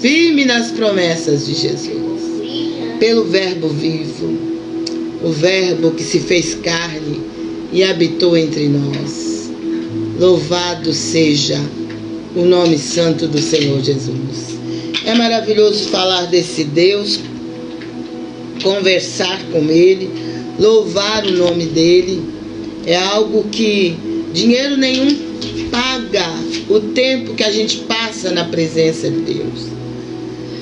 firme nas promessas de Jesus, pelo Verbo vivo, o Verbo que se fez carne e habitou entre nós. Louvado seja o nome santo do Senhor Jesus. É maravilhoso falar desse Deus, conversar com Ele, louvar o nome dEle. É algo que dinheiro nenhum paga o tempo que a gente na presença de Deus.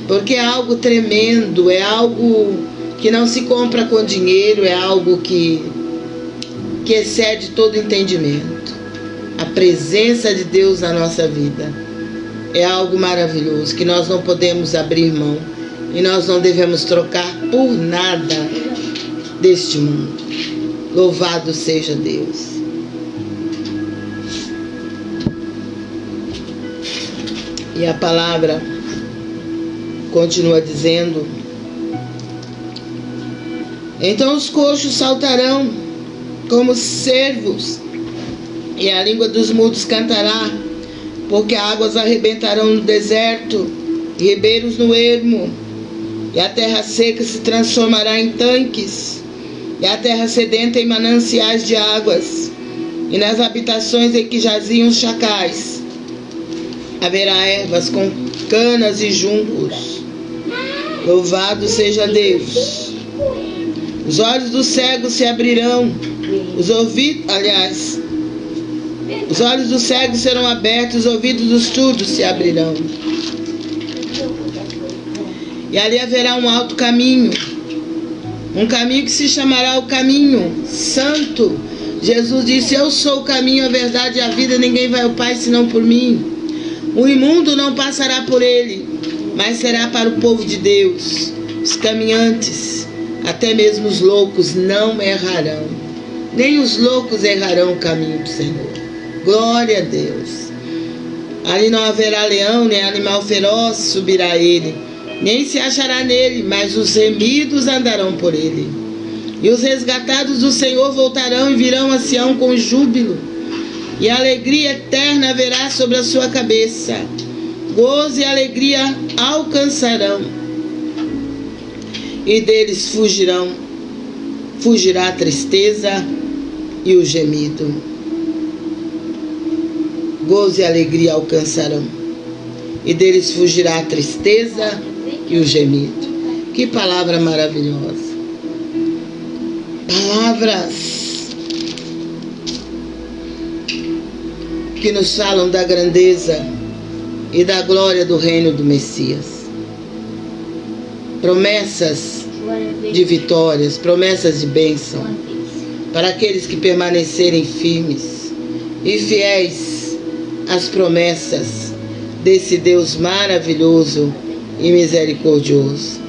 Porque é algo tremendo, é algo que não se compra com dinheiro, é algo que, que excede todo entendimento. A presença de Deus na nossa vida é algo maravilhoso que nós não podemos abrir mão e nós não devemos trocar por nada deste mundo. Louvado seja Deus. E a palavra continua dizendo: Então os coxos saltarão como cervos, e a língua dos mudos cantará, porque águas arrebentarão no deserto, e ribeiros no ermo, e a terra seca se transformará em tanques, e a terra sedenta em mananciais de águas, e nas habitações em que jaziam os chacais haverá ervas com canas e juncos. Louvado seja Deus. Os olhos dos cegos se abrirão, os ouvidos, aliás, os olhos dos cegos serão abertos, os ouvidos dos surdos se abrirão. E ali haverá um alto caminho, um caminho que se chamará o caminho santo. Jesus disse: Eu sou o caminho, a verdade e a vida, ninguém vai ao Pai senão por mim. O imundo não passará por ele, mas será para o povo de Deus. Os caminhantes, até mesmo os loucos, não errarão. Nem os loucos errarão o caminho do Senhor. Glória a Deus. Ali não haverá leão, nem animal feroz subirá ele, nem se achará nele, mas os remidos andarão por ele. E os resgatados do Senhor voltarão e virão a Sião com júbilo e alegria eterna haverá sobre a sua cabeça. Gozo e alegria alcançarão, e deles fugirão, fugirá a tristeza e o gemido. Gozo e alegria alcançarão, e deles fugirá a tristeza e o gemido. Que palavra maravilhosa! Palavras que nos falam da grandeza e da glória do reino do Messias. Promessas de vitórias, promessas de bênção para aqueles que permanecerem firmes e fiéis às promessas desse Deus maravilhoso e misericordioso.